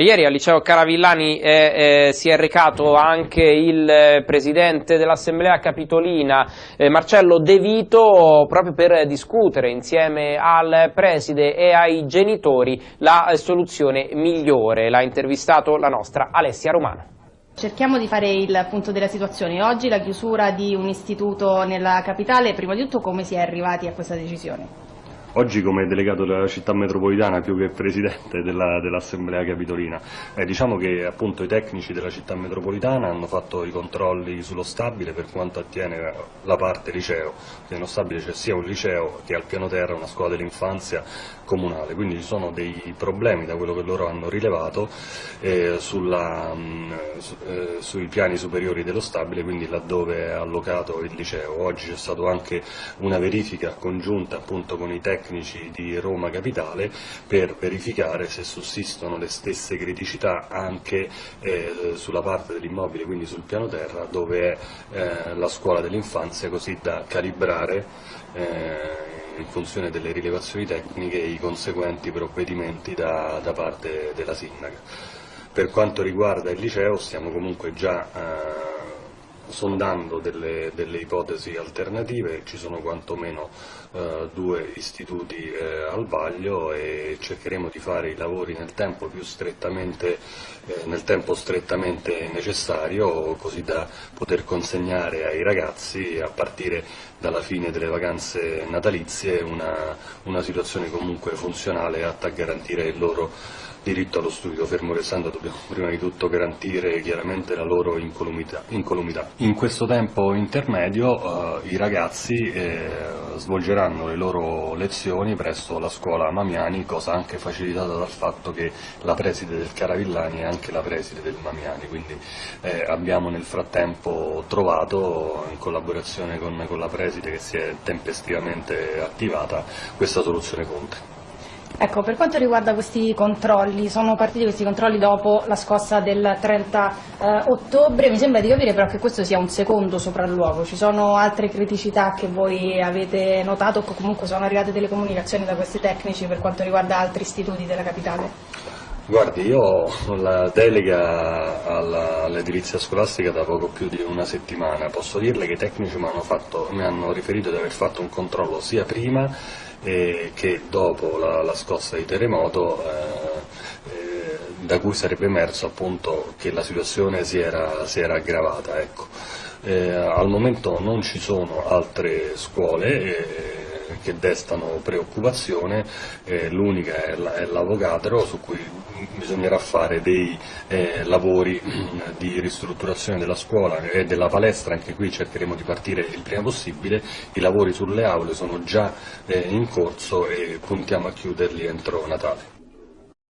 Ieri al liceo Caravillani eh, eh, si è recato anche il eh, presidente dell'Assemblea Capitolina eh, Marcello De Vito proprio per discutere insieme al preside e ai genitori la eh, soluzione migliore. L'ha intervistato la nostra Alessia Romano. Cerchiamo di fare il punto della situazione. Oggi la chiusura di un istituto nella capitale, prima di tutto come si è arrivati a questa decisione? Oggi come delegato della città metropolitana più che presidente dell'Assemblea dell Capitolina, eh, diciamo che appunto i tecnici della città metropolitana hanno fatto i controlli sullo stabile per quanto attiene la parte liceo, nello stabile c'è sia un liceo che al piano terra una scuola dell'infanzia comunale, quindi ci sono dei problemi da quello che loro hanno rilevato eh, sulla, mh, eh, sui piani superiori dello stabile, quindi laddove è allocato il liceo. Oggi c'è stata anche una verifica congiunta appunto con i tecnici di Roma Capitale per verificare se sussistono le stesse criticità anche eh, sulla parte dell'immobile, quindi sul piano terra, dove è eh, la scuola dell'infanzia, così da calibrare eh, in funzione delle rilevazioni tecniche i conseguenti provvedimenti da, da parte della sindaca. Per quanto riguarda il liceo stiamo comunque già eh, sondando delle, delle, ipotesi alternative, ci sono quantomeno eh, due istituti eh, al vaglio e cercheremo di fare i lavori nel tempo, strettamente, eh, nel tempo strettamente necessario così da poter consegnare ai ragazzi a partire dalla fine delle vacanze natalizie una, una situazione comunque funzionale atta a garantire il loro diritto allo studio, fermo restando dobbiamo prima di tutto garantire chiaramente la loro incolumità. incolumità. In questo tempo intermedio eh, i ragazzi eh, svolgeranno le loro lezioni presso la scuola Mamiani, cosa anche facilitata dal fatto che la preside del Caravillani è anche la preside del Mamiani, quindi eh, abbiamo nel frattempo trovato, in collaborazione con, con la preside che si è tempestivamente attivata, questa soluzione Conte. Ecco, per quanto riguarda questi controlli, sono partiti questi controlli dopo la scossa del 30 eh, ottobre, mi sembra di capire però che questo sia un secondo sopralluogo, ci sono altre criticità che voi avete notato o comunque sono arrivate delle comunicazioni da questi tecnici per quanto riguarda altri istituti della capitale? Guardi, io ho la delega all'edilizia scolastica da poco più di una settimana, posso dirle che i tecnici mi hanno, fatto, mi hanno riferito di aver fatto un controllo sia prima eh, che dopo la, la, scossa di terremoto eh, eh, da cui sarebbe emerso appunto che la situazione si era, si era aggravata. Ecco. Eh, al momento non ci sono altre scuole eh, che destano preoccupazione, eh, l'unica è l'Avocatro su cui bisognerà fare dei eh, lavori di ristrutturazione della scuola e della palestra, anche qui cercheremo di partire il prima possibile, i lavori sulle aule sono già eh, in corso e puntiamo a chiuderli entro Natale.